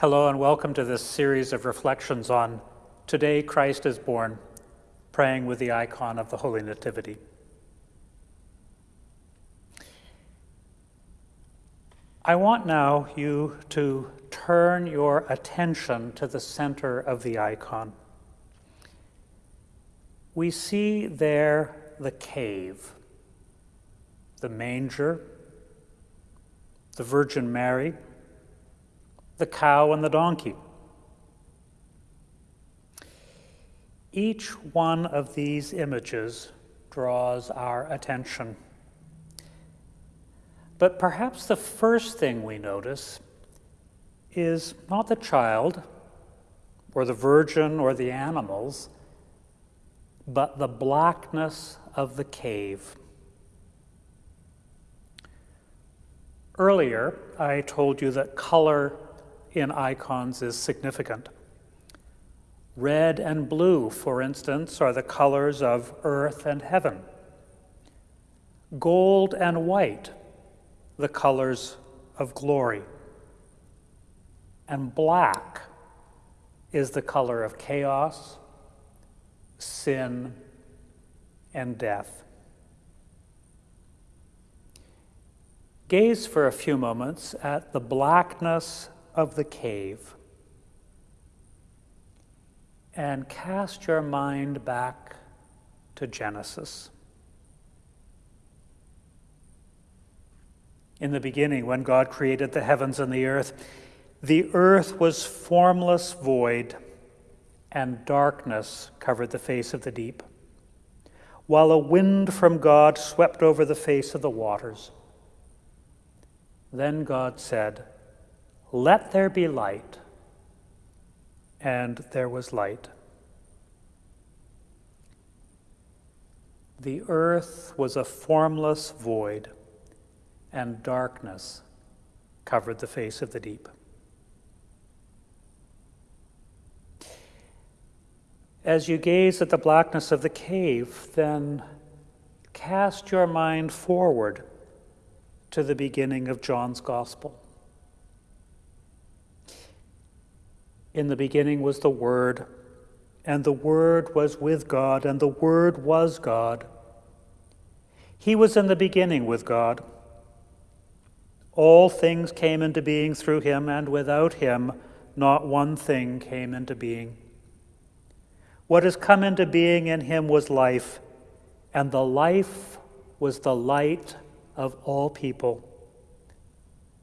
Hello, and welcome to this series of reflections on Today Christ is Born, praying with the icon of the Holy Nativity. I want now you to turn your attention to the center of the icon. We see there the cave, the manger, the Virgin Mary, the cow and the donkey. Each one of these images draws our attention. But perhaps the first thing we notice is not the child or the virgin or the animals, but the blackness of the cave. Earlier, I told you that color in icons is significant. Red and blue, for instance, are the colors of earth and heaven. Gold and white, the colors of glory. And black is the color of chaos, sin, and death. Gaze for a few moments at the blackness of the cave and cast your mind back to Genesis. In the beginning, when God created the heavens and the earth, the earth was formless void, and darkness covered the face of the deep, while a wind from God swept over the face of the waters. Then God said, Let there be light. And there was light. The earth was a formless void, and darkness covered the face of the deep. As you gaze at the blackness of the cave, then cast your mind forward to the beginning of John's Gospel. In the beginning was the Word, and the Word was with God, and the Word was God. He was in the beginning with God. All things came into being through him, and without him, not one thing came into being. What has come into being in him was life, and the life was the light of all people.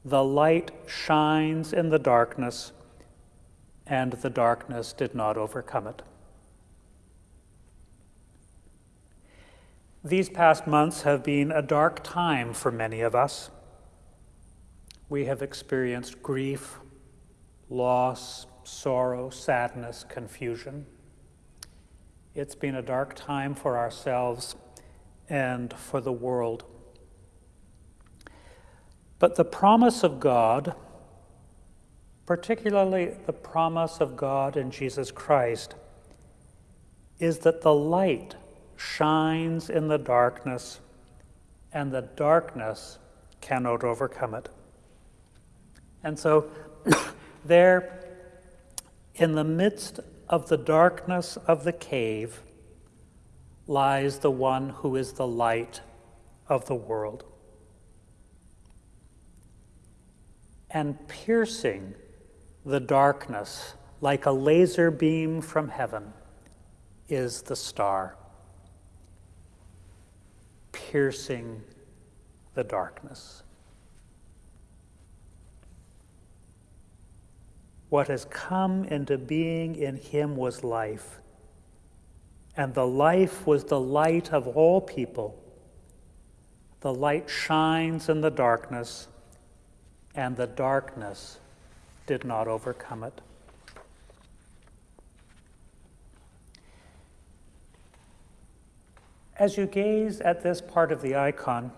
The light shines in the darkness, and the darkness did not overcome it. These past months have been a dark time for many of us. We have experienced grief, loss, sorrow, sadness, confusion. It's been a dark time for ourselves and for the world. But the promise of God, particularly the promise of God in Jesus Christ, is that the light shines in the darkness and the darkness cannot overcome it. And so, there, in the midst of the darkness of the cave, lies the one who is the light of the world. and piercing the darkness like a laser beam from heaven is the star, piercing the darkness. What has come into being in him was life, and the life was the light of all people. The light shines in the darkness and the darkness did not overcome it. As you gaze at this part of the icon,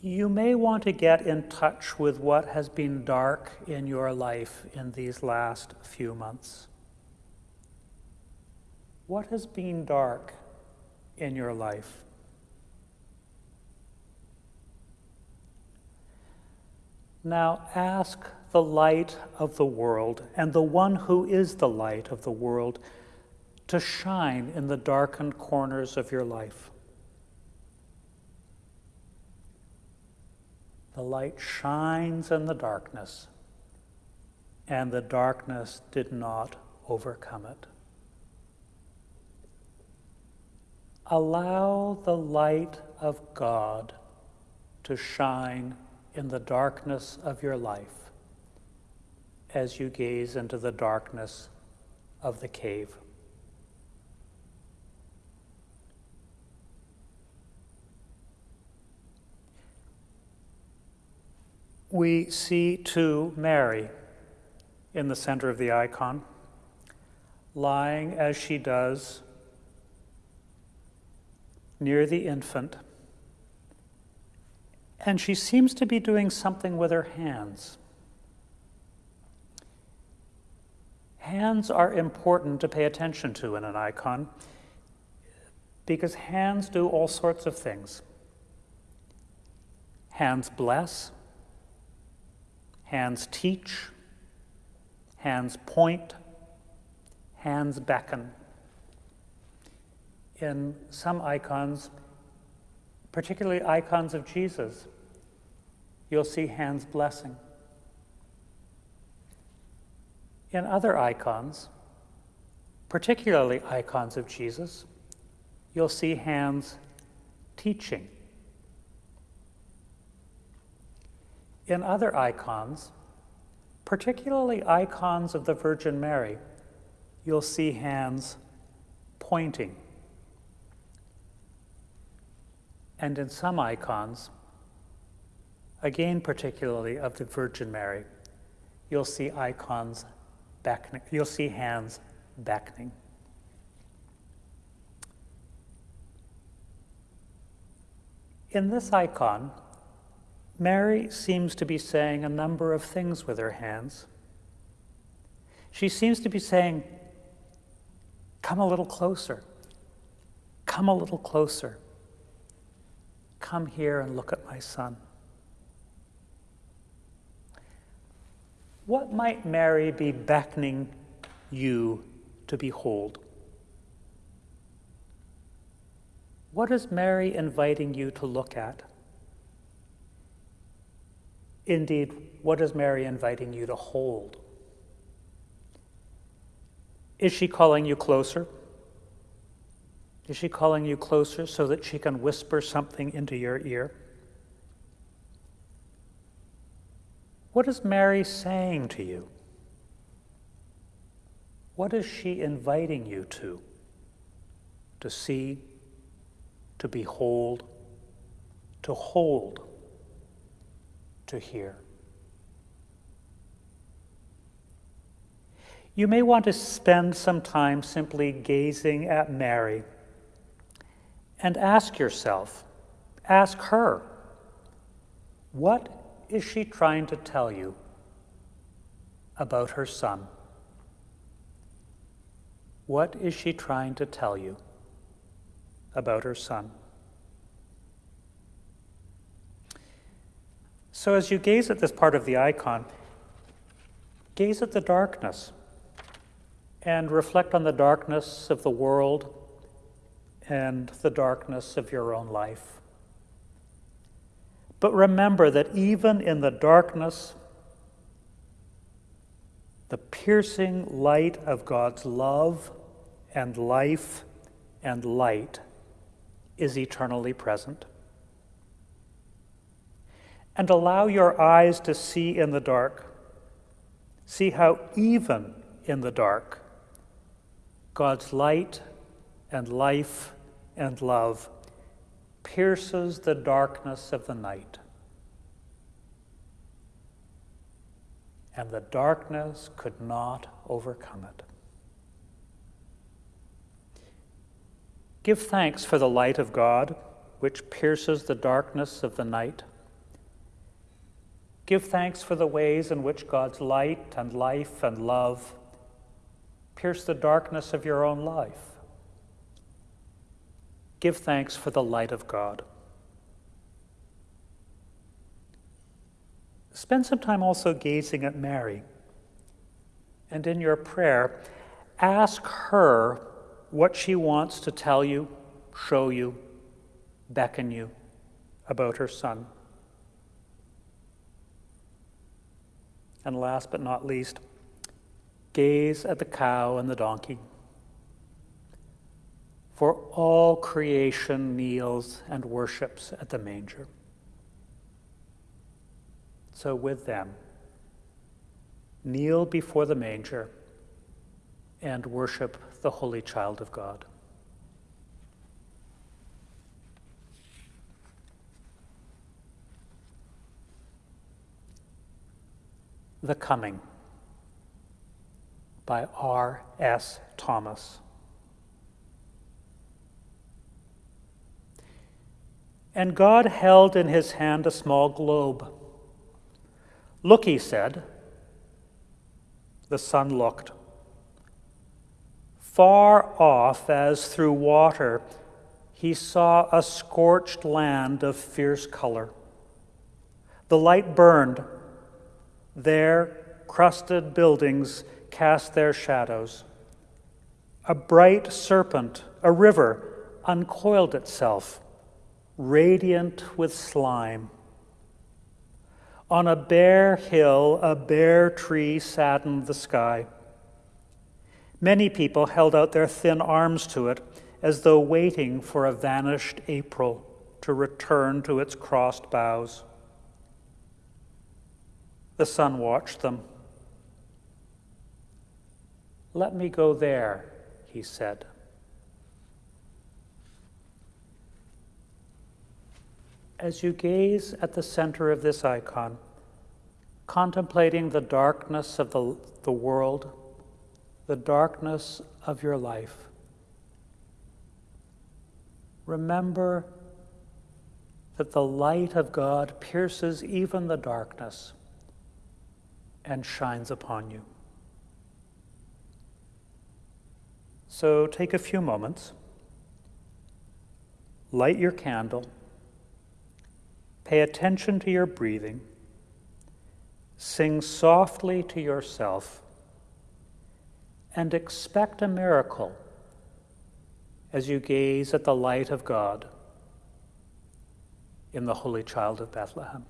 you may want to get in touch with what has been dark in your life in these last few months. What has been dark in your life? Now ask the light of the world and the one who is the light of the world to shine in the darkened corners of your life. The light shines in the darkness, and the darkness did not overcome it. Allow the light of God to shine in the darkness of your life as you gaze into the darkness of the cave. We see too Mary in the center of the icon, lying as she does near the infant. And she seems to be doing something with her hands. Hands are important to pay attention to in an icon because hands do all sorts of things. Hands bless, Hands teach, hands point, hands beckon. In some icons, particularly icons of Jesus, you'll see hands blessing. In other icons, particularly icons of Jesus, you'll see hands teaching. In other icons, particularly icons of the Virgin Mary, you'll see hands pointing. And in some icons, again particularly of the Virgin Mary, you'll see icons beckoning, you'll see hands beckoning. In this icon, Mary seems to be saying a number of things with her hands. She seems to be saying, Come a little closer. Come a little closer. Come here and look at my son. What might Mary be beckoning you to behold? What is Mary inviting you to look at? Indeed, what is Mary inviting you to hold? Is she calling you closer? Is she calling you closer so that she can whisper something into your ear? What is Mary saying to you? What is she inviting you to? To see, to behold, to hold to hear. You may want to spend some time simply gazing at Mary and ask yourself, ask her, what is she trying to tell you about her son? What is she trying to tell you about her son? So as you gaze at this part of the icon, gaze at the darkness and reflect on the darkness of the world and the darkness of your own life. But remember that even in the darkness, the piercing light of God's love and life and light is eternally present and allow your eyes to see in the dark. See how, even in the dark, God's light and life and love pierces the darkness of the night. And the darkness could not overcome it. Give thanks for the light of God, which pierces the darkness of the night. Give thanks for the ways in which God's light and life and love pierce the darkness of your own life. Give thanks for the light of God. Spend some time also gazing at Mary. And in your prayer, ask her what she wants to tell you, show you, beckon you about her son. And last but not least, gaze at the cow and the donkey. For all creation kneels and worships at the manger. So, with them, kneel before the manger and worship the Holy Child of God. The Coming by R. S. Thomas. And God held in his hand a small globe. Look, he said. The son looked. Far off, as through water, he saw a scorched land of fierce color. The light burned there, crusted buildings cast their shadows. A bright serpent, a river, uncoiled itself, radiant with slime. On a bare hill, a bare tree saddened the sky. Many people held out their thin arms to it as though waiting for a vanished April to return to its crossed boughs. The son watched them. Let me go there, he said. As you gaze at the center of this icon, contemplating the darkness of the, the world, the darkness of your life, remember that the light of God pierces even the darkness and shines upon you. So take a few moments, light your candle, pay attention to your breathing, sing softly to yourself, and expect a miracle as you gaze at the light of God in the Holy Child of Bethlehem.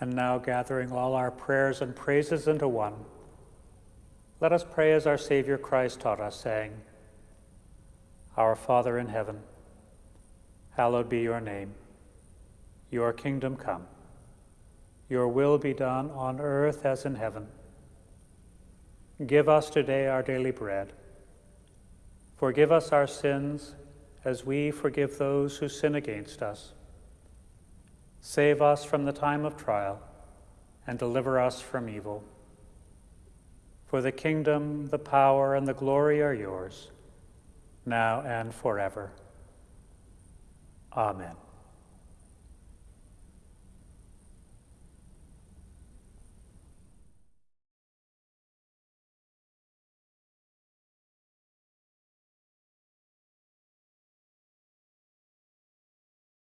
And now, gathering all our prayers and praises into one, let us pray as our Savior Christ taught us, saying, Our Father in heaven, hallowed be your name. Your kingdom come. Your will be done on earth as in heaven. Give us today our daily bread. Forgive us our sins as we forgive those who sin against us. Save us from the time of trial and deliver us from evil. For the kingdom, the power, and the glory are yours, now and forever. Amen.